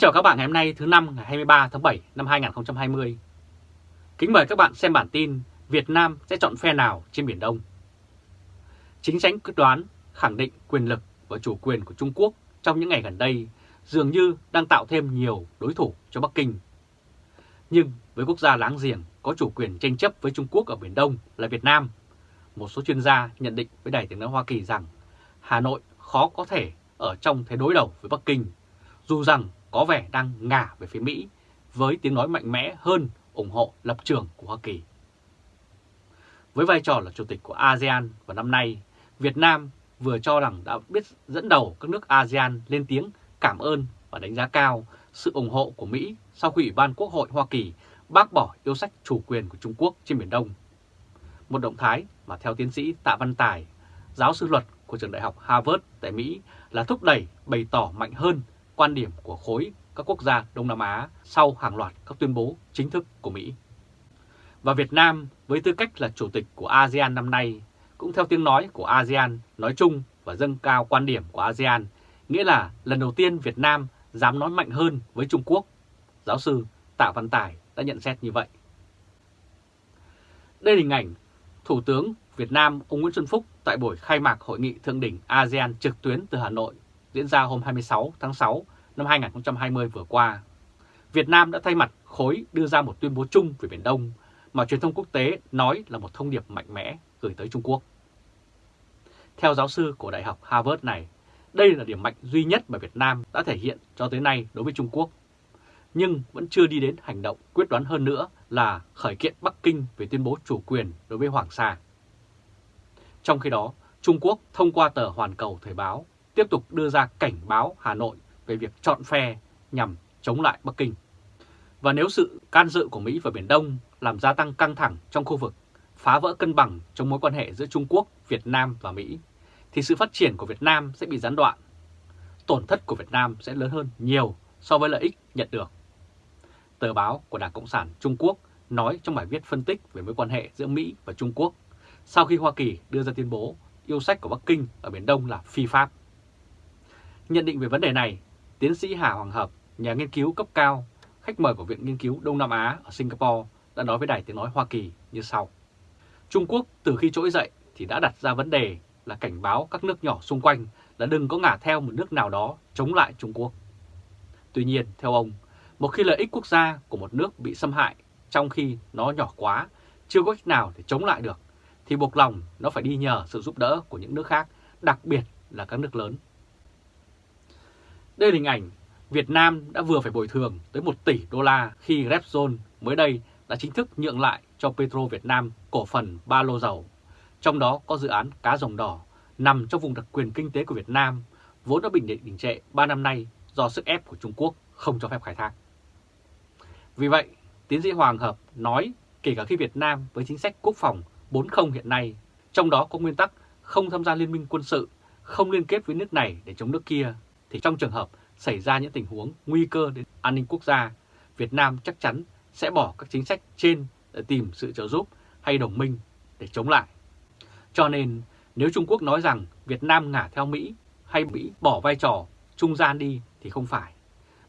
chào các bạn ngày hôm nay thứ năm ngày 23 tháng 7 năm 2020. Kính mời các bạn xem bản tin Việt Nam sẽ chọn phe nào trên Biển Đông. Chính sách quyết đoán khẳng định quyền lực và chủ quyền của Trung Quốc trong những ngày gần đây dường như đang tạo thêm nhiều đối thủ cho Bắc Kinh. Nhưng với quốc gia láng giềng có chủ quyền tranh chấp với Trung Quốc ở Biển Đông là Việt Nam, một số chuyên gia nhận định với Đài tiếng nói Hoa Kỳ rằng Hà Nội khó có thể ở trong thế đối đầu với Bắc Kinh, dù rằng có vẻ đang ngả về phía Mỹ với tiếng nói mạnh mẽ hơn ủng hộ lập trường của Hoa Kỳ. Với vai trò là chủ tịch của ASEAN vào năm nay, Việt Nam vừa cho rằng đã biết dẫn đầu các nước ASEAN lên tiếng cảm ơn và đánh giá cao sự ủng hộ của Mỹ sau khi Ủy ban Quốc hội Hoa Kỳ bác bỏ yêu sách chủ quyền của Trung Quốc trên Biển Đông. Một động thái mà theo tiến sĩ Tạ Văn Tài, giáo sư luật của trường đại học Harvard tại Mỹ là thúc đẩy bày tỏ mạnh hơn quan điểm của khối các quốc gia Đông Nam Á sau hàng loạt các tuyên bố chính thức của Mỹ. Và Việt Nam với tư cách là chủ tịch của ASEAN năm nay cũng theo tiếng nói của ASEAN nói chung và dâng cao quan điểm của ASEAN, nghĩa là lần đầu tiên Việt Nam dám nói mạnh hơn với Trung Quốc. Giáo sư Tạ Văn Tài đã nhận xét như vậy. Đây là hình ảnh Thủ tướng Việt Nam ông Nguyễn Xuân Phúc tại buổi khai mạc hội nghị thượng đỉnh ASEAN trực tuyến từ Hà Nội diễn ra hôm 26 tháng 6 năm 2020 vừa qua. Việt Nam đã thay mặt khối đưa ra một tuyên bố chung về Biển Đông mà truyền thông quốc tế nói là một thông điệp mạnh mẽ gửi tới Trung Quốc. Theo giáo sư của Đại học Harvard này, đây là điểm mạnh duy nhất mà Việt Nam đã thể hiện cho tới nay đối với Trung Quốc. Nhưng vẫn chưa đi đến hành động quyết đoán hơn nữa là khởi kiện Bắc Kinh về tuyên bố chủ quyền đối với Hoàng Sa. Trong khi đó, Trung Quốc thông qua tờ Hoàn Cầu Thời báo tiếp tục đưa ra cảnh báo Hà Nội về việc chọn phe nhằm chống lại Bắc Kinh. Và nếu sự can dự của Mỹ vào Biển Đông làm gia tăng căng thẳng trong khu vực, phá vỡ cân bằng trong mối quan hệ giữa Trung Quốc, Việt Nam và Mỹ, thì sự phát triển của Việt Nam sẽ bị gián đoạn. Tổn thất của Việt Nam sẽ lớn hơn nhiều so với lợi ích nhận được. Tờ báo của Đảng Cộng sản Trung Quốc nói trong bài viết phân tích về mối quan hệ giữa Mỹ và Trung Quốc sau khi Hoa Kỳ đưa ra tuyên bố yêu sách của Bắc Kinh ở Biển Đông là phi pháp. Nhận định về vấn đề này, tiến sĩ Hà Hoàng Hợp, nhà nghiên cứu cấp cao, khách mời của Viện Nghiên cứu Đông Nam Á ở Singapore đã nói với Đài Tiếng Nói Hoa Kỳ như sau. Trung Quốc từ khi trỗi dậy thì đã đặt ra vấn đề là cảnh báo các nước nhỏ xung quanh là đừng có ngả theo một nước nào đó chống lại Trung Quốc. Tuy nhiên, theo ông, một khi lợi ích quốc gia của một nước bị xâm hại trong khi nó nhỏ quá, chưa có cách nào để chống lại được, thì buộc lòng nó phải đi nhờ sự giúp đỡ của những nước khác, đặc biệt là các nước lớn. Đây là hình ảnh Việt Nam đã vừa phải bồi thường tới 1 tỷ đô la khi Repsol mới đây đã chính thức nhượng lại cho Petro Việt Nam cổ phần ba lô dầu. Trong đó có dự án cá rồng đỏ nằm trong vùng đặc quyền kinh tế của Việt Nam, vốn đã bình định đình trệ 3 năm nay do sức ép của Trung Quốc không cho phép khai thác. Vì vậy, tiến sĩ Hoàng Hợp nói kể cả khi Việt Nam với chính sách quốc phòng 40 hiện nay, trong đó có nguyên tắc không tham gia liên minh quân sự, không liên kết với nước này để chống nước kia, thì trong trường hợp xảy ra những tình huống nguy cơ đến an ninh quốc gia, Việt Nam chắc chắn sẽ bỏ các chính sách trên để tìm sự trợ giúp hay đồng minh để chống lại. Cho nên nếu Trung Quốc nói rằng Việt Nam ngả theo Mỹ hay Mỹ bỏ vai trò trung gian đi thì không phải.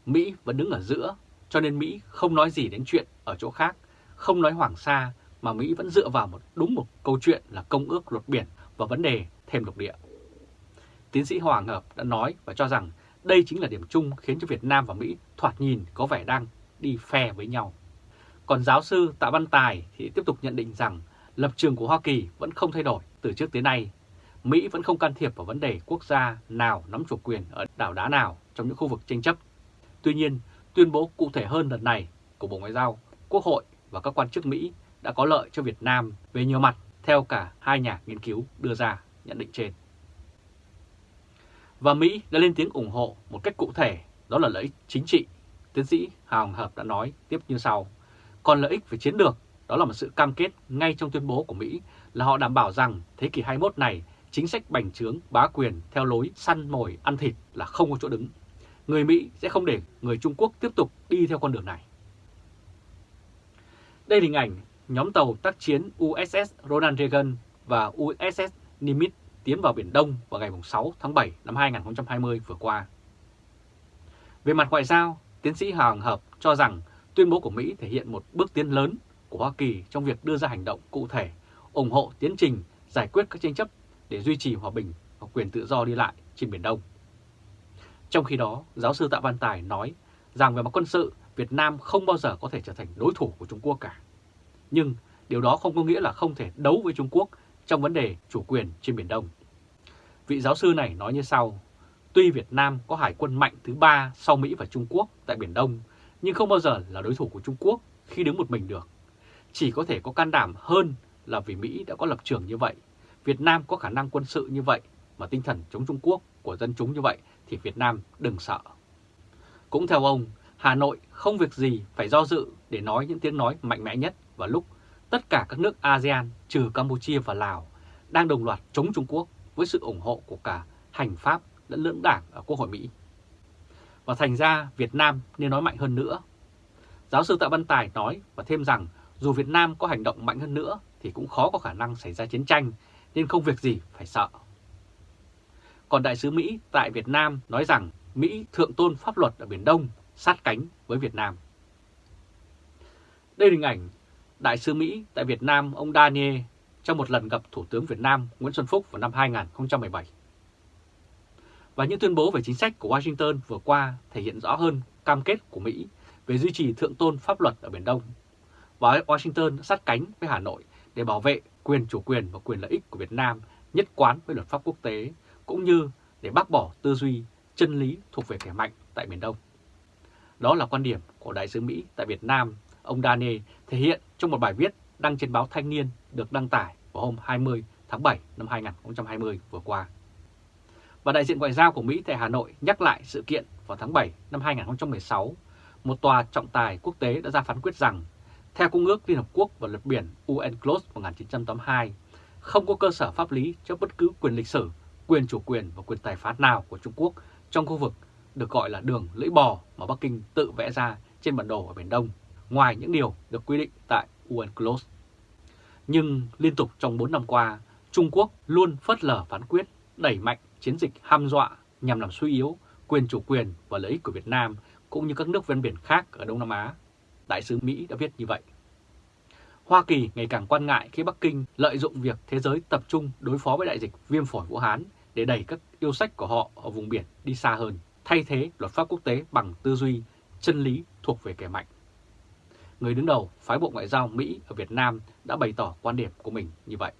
Mỹ vẫn đứng ở giữa, cho nên Mỹ không nói gì đến chuyện ở chỗ khác, không nói Hoàng Sa mà Mỹ vẫn dựa vào một đúng một câu chuyện là công ước luật biển và vấn đề thêm lục địa. Tiến sĩ Hoàng Hợp đã nói và cho rằng đây chính là điểm chung khiến cho Việt Nam và Mỹ thoạt nhìn có vẻ đang đi phe với nhau. Còn giáo sư Tạ Văn Tài thì tiếp tục nhận định rằng lập trường của Hoa Kỳ vẫn không thay đổi từ trước tới nay. Mỹ vẫn không can thiệp vào vấn đề quốc gia nào nắm chủ quyền ở đảo đá nào trong những khu vực tranh chấp. Tuy nhiên, tuyên bố cụ thể hơn lần này của Bộ Ngoại giao, Quốc hội và các quan chức Mỹ đã có lợi cho Việt Nam về nhiều mặt theo cả hai nhà nghiên cứu đưa ra nhận định trên. Và Mỹ đã lên tiếng ủng hộ một cách cụ thể, đó là lợi ích chính trị. Tiến sĩ Hào Hợp đã nói tiếp như sau. Còn lợi ích về chiến lược, đó là một sự cam kết ngay trong tuyên bố của Mỹ là họ đảm bảo rằng thế kỷ 21 này chính sách bành trướng bá quyền theo lối săn mồi ăn thịt là không có chỗ đứng. Người Mỹ sẽ không để người Trung Quốc tiếp tục đi theo con đường này. Đây là hình ảnh nhóm tàu tác chiến USS Ronald Reagan và USS Nimitz tiến vào Biển Đông vào ngày 6 tháng 7 năm 2020 vừa qua. Về mặt ngoại giao, tiến sĩ Hoàng Hợp cho rằng tuyên bố của Mỹ thể hiện một bước tiến lớn của Hoa Kỳ trong việc đưa ra hành động cụ thể, ủng hộ tiến trình giải quyết các tranh chấp để duy trì hòa bình và quyền tự do đi lại trên Biển Đông. Trong khi đó, giáo sư Tạ Văn Tài nói rằng về mặt quân sự, Việt Nam không bao giờ có thể trở thành đối thủ của Trung Quốc cả. Nhưng điều đó không có nghĩa là không thể đấu với Trung Quốc trong vấn đề chủ quyền trên Biển Đông. Vị giáo sư này nói như sau, tuy Việt Nam có hải quân mạnh thứ ba sau Mỹ và Trung Quốc tại Biển Đông, nhưng không bao giờ là đối thủ của Trung Quốc khi đứng một mình được. Chỉ có thể có can đảm hơn là vì Mỹ đã có lập trường như vậy, Việt Nam có khả năng quân sự như vậy mà tinh thần chống Trung Quốc của dân chúng như vậy thì Việt Nam đừng sợ. Cũng theo ông, Hà Nội không việc gì phải do dự để nói những tiếng nói mạnh mẽ nhất vào lúc tất cả các nước ASEAN, trừ Campuchia và Lào, đang đồng loạt chống Trung Quốc với sự ủng hộ của cả hành pháp lẫn lưỡng đảng ở Quốc hội Mỹ. Và thành ra Việt Nam nên nói mạnh hơn nữa. Giáo sư Tạ Văn Tài nói và thêm rằng, dù Việt Nam có hành động mạnh hơn nữa thì cũng khó có khả năng xảy ra chiến tranh, nên không việc gì phải sợ. Còn Đại sứ Mỹ tại Việt Nam nói rằng Mỹ thượng tôn pháp luật ở Biển Đông, sát cánh với Việt Nam. Đây là hình ảnh Đại sứ Mỹ tại Việt Nam ông Daniel trong một lần gặp Thủ tướng Việt Nam Nguyễn Xuân Phúc vào năm 2017. Và những tuyên bố về chính sách của Washington vừa qua thể hiện rõ hơn cam kết của Mỹ về duy trì thượng tôn pháp luật ở Biển Đông. Và Washington sát cánh với Hà Nội để bảo vệ quyền chủ quyền và quyền lợi ích của Việt Nam nhất quán với luật pháp quốc tế, cũng như để bác bỏ tư duy chân lý thuộc về kẻ mạnh tại Biển Đông. Đó là quan điểm của Đại sứ Mỹ tại Việt Nam, ông Dane thể hiện trong một bài viết đăng trên báo Thanh niên được đăng tải vào hôm 20 tháng 7 năm 2020 vừa qua. Và đại diện ngoại giao của Mỹ tại Hà Nội nhắc lại sự kiện vào tháng 7 năm 2016, một tòa trọng tài quốc tế đã ra phán quyết rằng, theo Công ước Liên Hợp Quốc và luật biển UNCLOS 1982, không có cơ sở pháp lý cho bất cứ quyền lịch sử, quyền chủ quyền và quyền tài phán nào của Trung Quốc trong khu vực được gọi là đường lưỡi bò mà Bắc Kinh tự vẽ ra trên bản đồ ở Biển Đông, ngoài những điều được quy định tại UNCLOS. Nhưng liên tục trong 4 năm qua, Trung Quốc luôn phớt lờ phán quyết, đẩy mạnh chiến dịch ham dọa nhằm làm suy yếu quyền chủ quyền và lợi ích của Việt Nam cũng như các nước ven biển khác ở Đông Nam Á. Đại sứ Mỹ đã viết như vậy. Hoa Kỳ ngày càng quan ngại khi Bắc Kinh lợi dụng việc thế giới tập trung đối phó với đại dịch viêm phổi Vũ Hán để đẩy các yêu sách của họ ở vùng biển đi xa hơn, thay thế luật pháp quốc tế bằng tư duy, chân lý thuộc về kẻ mạnh. Người đứng đầu phái bộ ngoại giao Mỹ ở Việt Nam đã bày tỏ quan điểm của mình như vậy.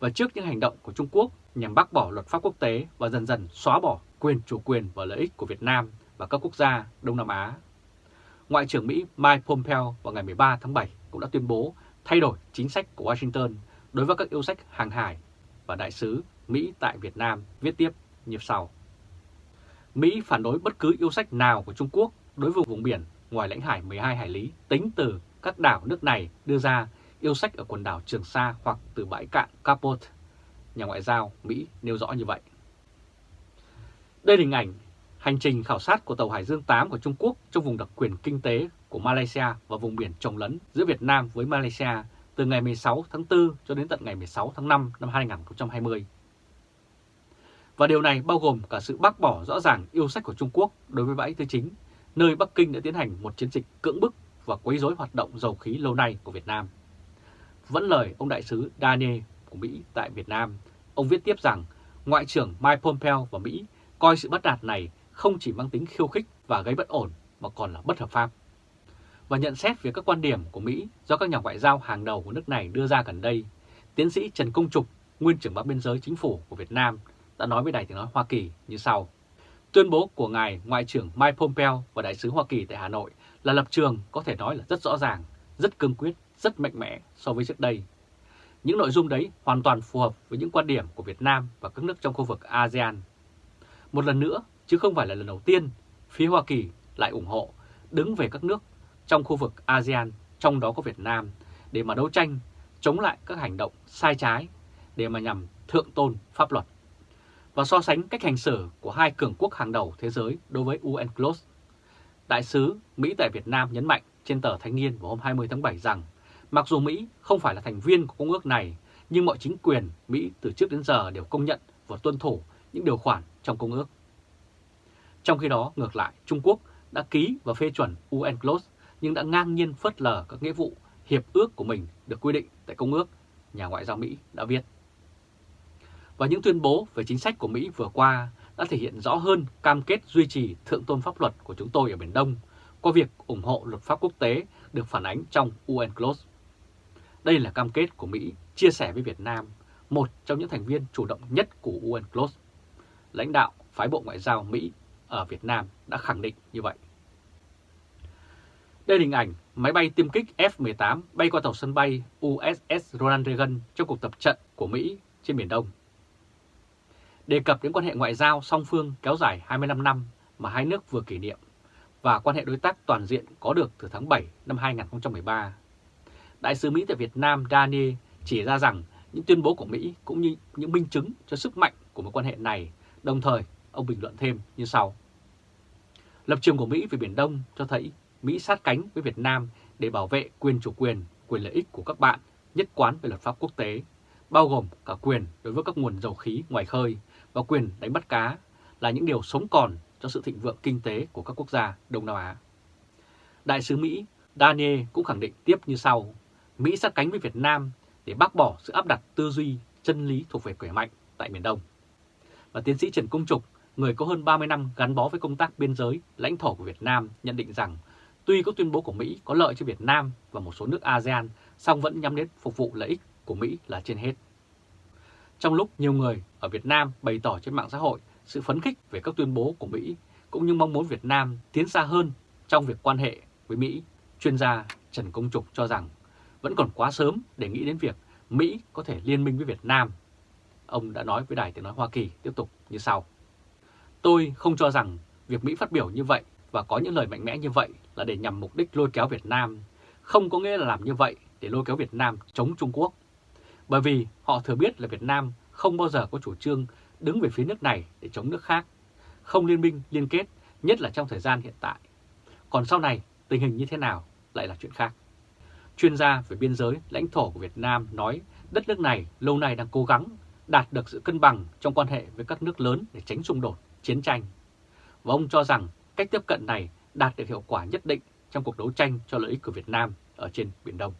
Và trước những hành động của Trung Quốc nhằm bác bỏ luật pháp quốc tế và dần dần xóa bỏ quyền, chủ quyền và lợi ích của Việt Nam và các quốc gia Đông Nam Á. Ngoại trưởng Mỹ Mike Pompeo vào ngày 13 tháng 7 cũng đã tuyên bố thay đổi chính sách của Washington đối với các yêu sách hàng hải và đại sứ Mỹ tại Việt Nam viết tiếp như sau. Mỹ phản đối bất cứ yêu sách nào của Trung Quốc đối với vùng biển ngoài lãnh hải 12 hải lý tính từ các đảo nước này đưa ra yêu sách ở quần đảo Trường Sa hoặc từ bãi cạn Capote nhà ngoại giao Mỹ nêu rõ như vậy. Đây là hình ảnh hành trình khảo sát của tàu Hải Dương 8 của Trung Quốc trong vùng đặc quyền kinh tế của Malaysia và vùng biển trồng lấn giữa Việt Nam với Malaysia từ ngày 16 tháng 4 cho đến tận ngày 16 tháng 5 năm 2020. Và điều này bao gồm cả sự bác bỏ rõ ràng yêu sách của Trung Quốc đối với bãi tư chính, nơi Bắc Kinh đã tiến hành một chiến dịch cưỡng bức và quấy rối hoạt động dầu khí lâu nay của Việt Nam. Vẫn lời ông đại sứ Daniel của Mỹ tại Việt Nam, ông viết tiếp rằng Ngoại trưởng Mike Pompeo và Mỹ coi sự bất đạt này không chỉ mang tính khiêu khích và gây bất ổn mà còn là bất hợp pháp. Và nhận xét về các quan điểm của Mỹ do các nhà ngoại giao hàng đầu của nước này đưa ra gần đây, tiến sĩ Trần Công Trục, nguyên trưởng ban biên giới chính phủ của Việt Nam, đã nói với Đài tiếng nói Hoa Kỳ như sau. Tuyên bố của Ngài Ngoại trưởng Mike Pompeo và Đại sứ Hoa Kỳ tại Hà Nội là lập trường có thể nói là rất rõ ràng, rất cương quyết, rất mạnh mẽ so với trước đây những nội dung đấy hoàn toàn phù hợp với những quan điểm của Việt Nam và các nước trong khu vực ASEAN. Một lần nữa, chứ không phải là lần đầu tiên, phía Hoa Kỳ lại ủng hộ đứng về các nước trong khu vực ASEAN, trong đó có Việt Nam, để mà đấu tranh, chống lại các hành động sai trái, để mà nhằm thượng tôn pháp luật. Và so sánh cách hành xử của hai cường quốc hàng đầu thế giới đối với UNCLOS. Đại sứ Mỹ tại Việt Nam nhấn mạnh trên tờ Thanh niên vào hôm 20 tháng 7 rằng Mặc dù Mỹ không phải là thành viên của công ước này, nhưng mọi chính quyền Mỹ từ trước đến giờ đều công nhận và tuân thủ những điều khoản trong công ước. Trong khi đó, ngược lại, Trung Quốc đã ký và phê chuẩn UNCLOS nhưng đã ngang nhiên phớt lờ các nghĩa vụ hiệp ước của mình được quy định tại Công ước, nhà ngoại giao Mỹ đã viết. Và những tuyên bố về chính sách của Mỹ vừa qua đã thể hiện rõ hơn cam kết duy trì thượng tôn pháp luật của chúng tôi ở Biển Đông qua việc ủng hộ luật pháp quốc tế được phản ánh trong UNCLOS. Đây là cam kết của Mỹ chia sẻ với Việt Nam, một trong những thành viên chủ động nhất của UNCLOS. Lãnh đạo phái bộ ngoại giao Mỹ ở Việt Nam đã khẳng định như vậy. Đây là hình ảnh máy bay tiêm kích F-18 bay qua tàu sân bay USS Ronald Reagan trong cuộc tập trận của Mỹ trên Biển Đông. Đề cập đến quan hệ ngoại giao song phương kéo dài 25 năm mà hai nước vừa kỷ niệm và quan hệ đối tác toàn diện có được từ tháng 7 năm 2013. Đại sứ Mỹ tại Việt Nam Daniel chỉ ra rằng những tuyên bố của Mỹ cũng như những minh chứng cho sức mạnh của mối quan hệ này, đồng thời ông bình luận thêm như sau. Lập trường của Mỹ về Biển Đông cho thấy Mỹ sát cánh với Việt Nam để bảo vệ quyền chủ quyền, quyền lợi ích của các bạn nhất quán về luật pháp quốc tế, bao gồm cả quyền đối với các nguồn dầu khí ngoài khơi và quyền đánh bắt cá là những điều sống còn cho sự thịnh vượng kinh tế của các quốc gia Đông Nam Á. Đại sứ Mỹ Daniel cũng khẳng định tiếp như sau, Mỹ sát cánh với Việt Nam để bác bỏ sự áp đặt tư duy chân lý thuộc về khỏe mạnh tại miền Đông. Và tiến sĩ Trần Công Trục, người có hơn 30 năm gắn bó với công tác biên giới, lãnh thổ của Việt Nam nhận định rằng tuy các tuyên bố của Mỹ có lợi cho Việt Nam và một số nước ASEAN, song vẫn nhắm đến phục vụ lợi ích của Mỹ là trên hết. Trong lúc nhiều người ở Việt Nam bày tỏ trên mạng xã hội sự phấn khích về các tuyên bố của Mỹ, cũng như mong muốn Việt Nam tiến xa hơn trong việc quan hệ với Mỹ, chuyên gia Trần Công Trục cho rằng vẫn còn quá sớm để nghĩ đến việc Mỹ có thể liên minh với Việt Nam. Ông đã nói với Đài Tiếng Nói Hoa Kỳ tiếp tục như sau. Tôi không cho rằng việc Mỹ phát biểu như vậy và có những lời mạnh mẽ như vậy là để nhằm mục đích lôi kéo Việt Nam, không có nghĩa là làm như vậy để lôi kéo Việt Nam chống Trung Quốc. Bởi vì họ thừa biết là Việt Nam không bao giờ có chủ trương đứng về phía nước này để chống nước khác, không liên minh liên kết, nhất là trong thời gian hiện tại. Còn sau này, tình hình như thế nào lại là chuyện khác. Chuyên gia về biên giới, lãnh thổ của Việt Nam nói đất nước này lâu nay đang cố gắng đạt được sự cân bằng trong quan hệ với các nước lớn để tránh xung đột, chiến tranh. Và ông cho rằng cách tiếp cận này đạt được hiệu quả nhất định trong cuộc đấu tranh cho lợi ích của Việt Nam ở trên Biển Đông.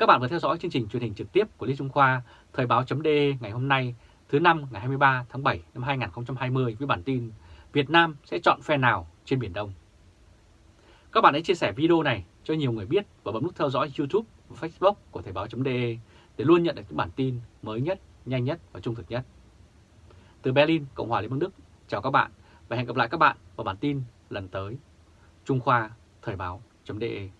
Các bạn vừa theo dõi chương trình truyền hình trực tiếp của Lý Trung Khoa, Thời báo.de ngày hôm nay, thứ năm ngày 23 tháng 7 năm 2020 với bản tin Việt Nam sẽ chọn phe nào trên Biển Đông. Các bạn hãy chia sẻ video này cho nhiều người biết và bấm nút theo dõi YouTube và Facebook của Thời báo.de để luôn nhận được những bản tin mới nhất, nhanh nhất và trung thực nhất. Từ Berlin, Cộng hòa Liên bang Đức, chào các bạn và hẹn gặp lại các bạn vào bản tin lần tới. Trung Khoa Thời báo.de